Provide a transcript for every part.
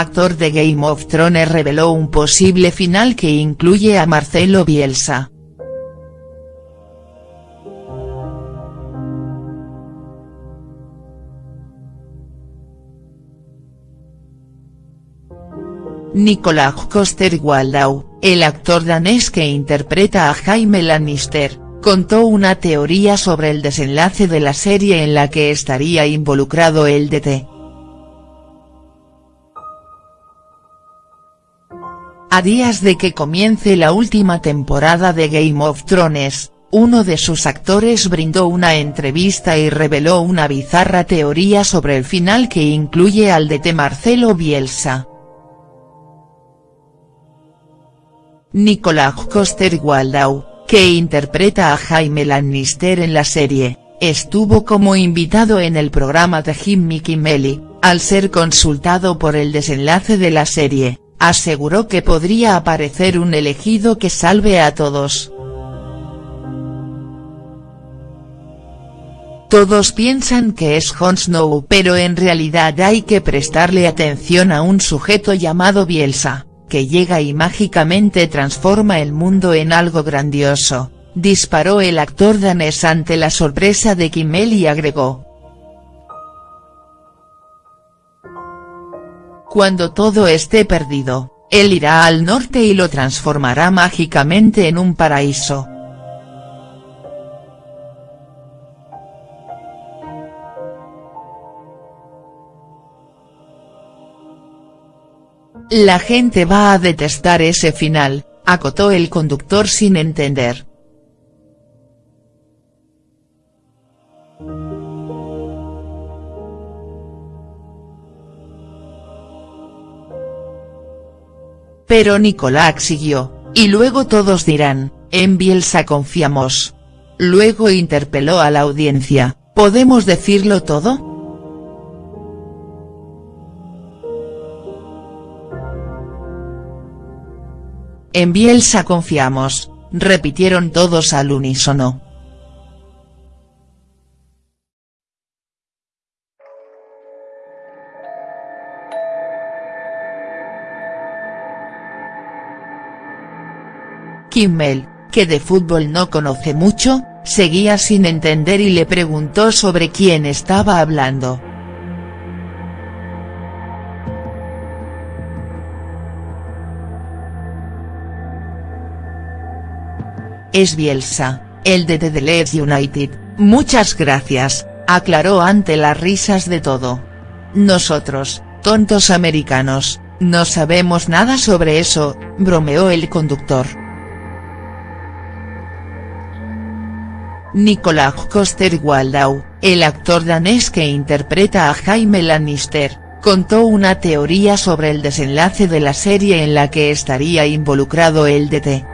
actor de Game of Thrones reveló un posible final que incluye a Marcelo Bielsa. Nicolás Coster-Waldau, el actor danés que interpreta a Jaime Lannister, contó una teoría sobre el desenlace de la serie en la que estaría involucrado el DT. A días de que comience la última temporada de Game of Thrones, uno de sus actores brindó una entrevista y reveló una bizarra teoría sobre el final que incluye al DT Marcelo Bielsa. Nicolás Coster-Waldau, que interpreta a Jaime Lannister en la serie, estuvo como invitado en el programa de Jimmy Kimmel al ser consultado por el desenlace de la serie, aseguró que podría aparecer un elegido que salve a todos. Todos piensan que es Jon Snow pero en realidad hay que prestarle atención a un sujeto llamado Bielsa que llega y mágicamente transforma el mundo en algo grandioso, disparó el actor danés ante la sorpresa de Kimmel y agregó. Cuando todo esté perdido, él irá al norte y lo transformará mágicamente en un paraíso. La gente va a detestar ese final, acotó el conductor sin entender. Pero Nicolás siguió, y luego todos dirán, en Bielsa confiamos. Luego interpeló a la audiencia, ¿podemos decirlo todo?. En Bielsa confiamos, repitieron todos al unísono. Kimmel, que de fútbol no conoce mucho, seguía sin entender y le preguntó sobre quién estaba hablando. Es Bielsa, el de The Leeds United, muchas gracias, aclaró ante las risas de todo. Nosotros, tontos americanos, no sabemos nada sobre eso, bromeó el conductor. Nicolás Coster-Waldau, el actor danés que interpreta a Jaime Lannister, contó una teoría sobre el desenlace de la serie en la que estaría involucrado el DT.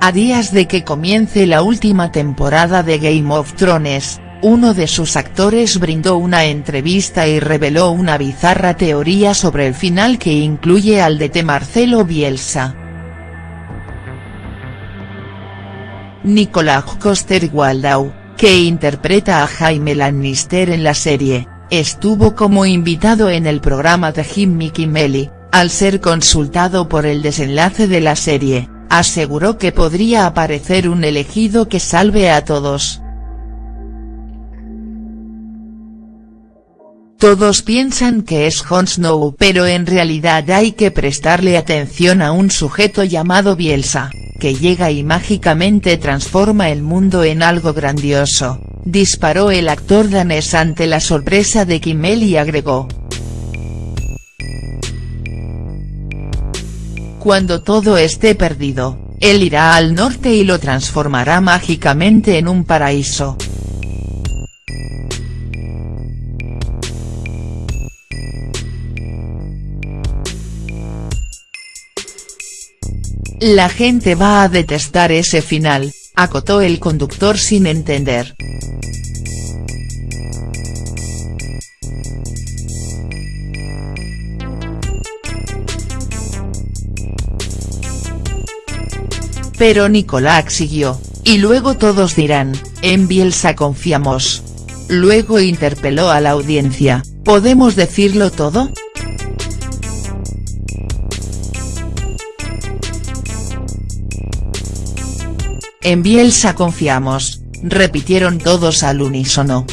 A días de que comience la última temporada de Game of Thrones, uno de sus actores brindó una entrevista y reveló una bizarra teoría sobre el final que incluye al DT Marcelo Bielsa. Nicolás Coster-Waldau, que interpreta a Jaime Lannister en la serie, estuvo como invitado en el programa de Jimmy Kimmel al ser consultado por el desenlace de la serie aseguró que podría aparecer un elegido que salve a todos. Todos piensan que es Jon Snow pero en realidad hay que prestarle atención a un sujeto llamado Bielsa, que llega y mágicamente transforma el mundo en algo grandioso, disparó el actor danés ante la sorpresa de Kimmel y agregó. Cuando todo esté perdido, él irá al norte y lo transformará mágicamente en un paraíso. La gente va a detestar ese final, acotó el conductor sin entender. Pero Nicolás siguió, y luego todos dirán, en Bielsa confiamos. Luego interpeló a la audiencia, ¿podemos decirlo todo?. En Bielsa confiamos, repitieron todos al unísono.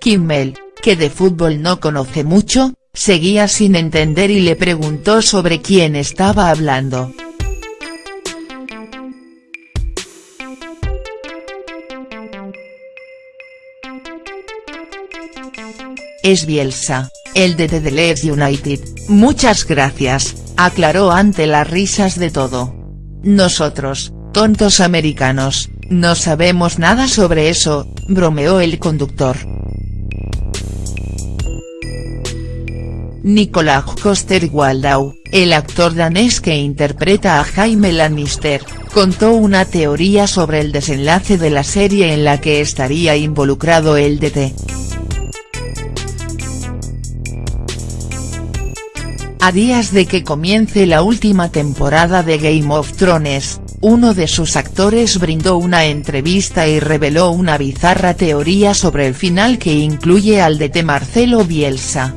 Kimmel, que de fútbol no conoce mucho, seguía sin entender y le preguntó sobre quién estaba hablando. Es Bielsa, el de The Leeds United, muchas gracias, aclaró ante las risas de todo. Nosotros, tontos americanos, no sabemos nada sobre eso, bromeó el conductor. Nicolás Coster-Waldau, el actor danés que interpreta a Jaime Lannister, contó una teoría sobre el desenlace de la serie en la que estaría involucrado el DT. A días de que comience la última temporada de Game of Thrones, uno de sus actores brindó una entrevista y reveló una bizarra teoría sobre el final que incluye al DT Marcelo Bielsa.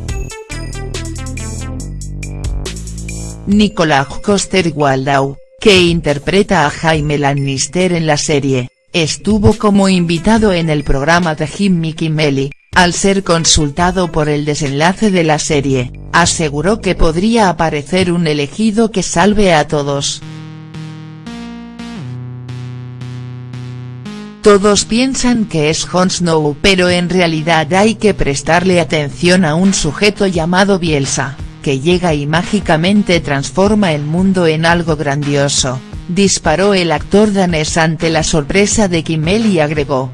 Nicolás Coster-Waldau, que interpreta a Jaime Lannister en la serie, estuvo como invitado en el programa de Jimmy Kimmel al ser consultado por el desenlace de la serie, aseguró que podría aparecer un elegido que salve a todos. Todos piensan que es Jon Snow pero en realidad hay que prestarle atención a un sujeto llamado Bielsa que llega y mágicamente transforma el mundo en algo grandioso, disparó el actor danés ante la sorpresa de Kimmel y agregó.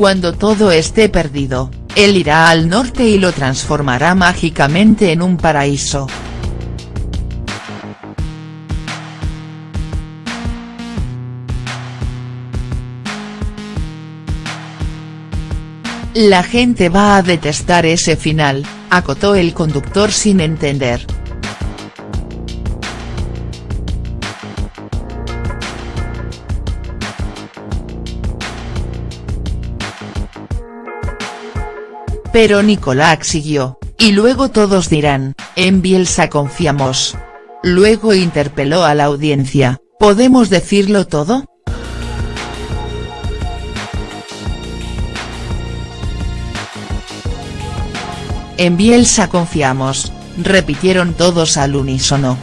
Cuando todo esté perdido, él irá al norte y lo transformará mágicamente en un paraíso. La gente va a detestar ese final, acotó el conductor sin entender. Pero Nicolás siguió, y luego todos dirán, en Bielsa confiamos. Luego interpeló a la audiencia, ¿podemos decirlo todo?. En Bielsa confiamos, repitieron todos al unísono.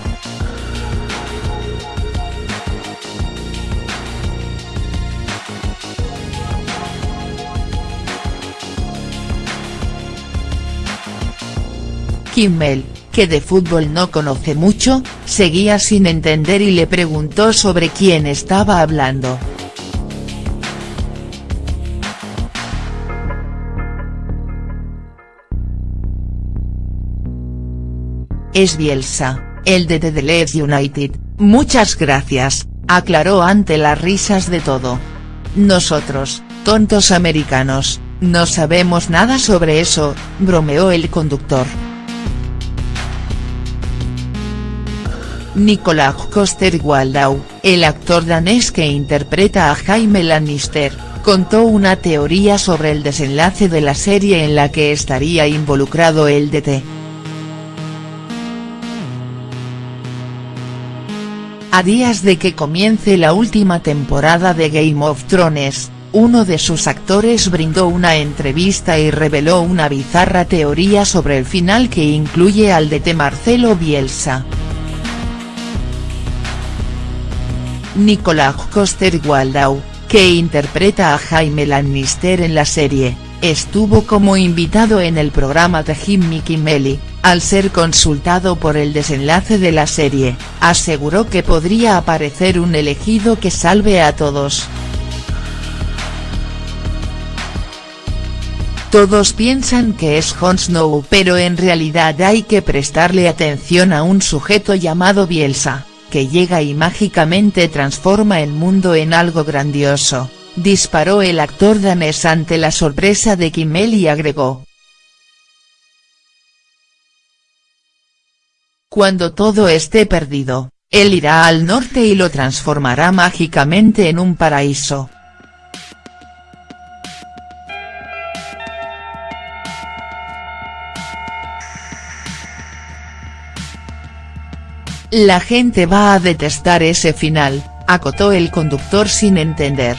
Kimmel, que de fútbol no conoce mucho, seguía sin entender y le preguntó sobre quién estaba hablando. es Bielsa, el de The Leeds United, muchas gracias, aclaró ante las risas de todo. Nosotros, tontos americanos, no sabemos nada sobre eso, bromeó el conductor. Nicolás Coster-Waldau, el actor danés que interpreta a Jaime Lannister, contó una teoría sobre el desenlace de la serie en la que estaría involucrado el DT. A días de que comience la última temporada de Game of Thrones, uno de sus actores brindó una entrevista y reveló una bizarra teoría sobre el final que incluye al DT Marcelo Bielsa. Nicolás Coster-Waldau, que interpreta a Jaime Lannister en la serie, estuvo como invitado en el programa de Jimmy Kimmel al ser consultado por el desenlace de la serie, aseguró que podría aparecer un elegido que salve a todos. Todos piensan que es Jon Snow pero en realidad hay que prestarle atención a un sujeto llamado Bielsa, que llega y mágicamente transforma el mundo en algo grandioso, disparó el actor danés ante la sorpresa de Kimmel y agregó. Cuando todo esté perdido, él irá al norte y lo transformará mágicamente en un paraíso. La gente va a detestar ese final, acotó el conductor sin entender.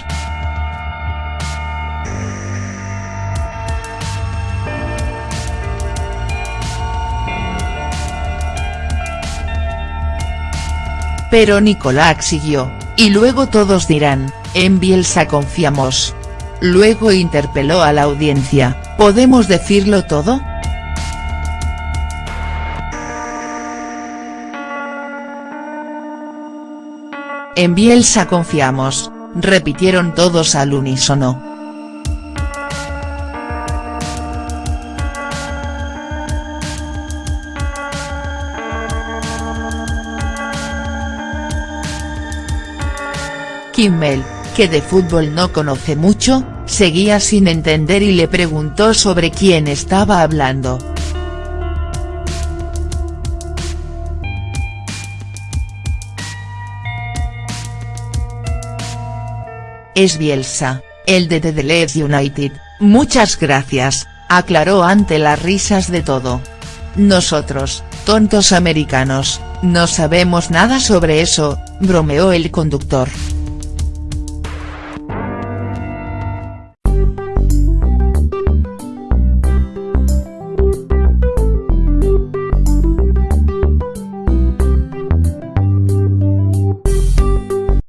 Pero Nicolás siguió, y luego todos dirán, en Bielsa confiamos. Luego interpeló a la audiencia, ¿podemos decirlo todo?. En Bielsa confiamos, repitieron todos al unísono. Kimmel, que de fútbol no conoce mucho, seguía sin entender y le preguntó sobre quién estaba hablando. Es Bielsa, el de The Leeds United, muchas gracias, aclaró ante las risas de todo. Nosotros, tontos americanos, no sabemos nada sobre eso, bromeó el conductor.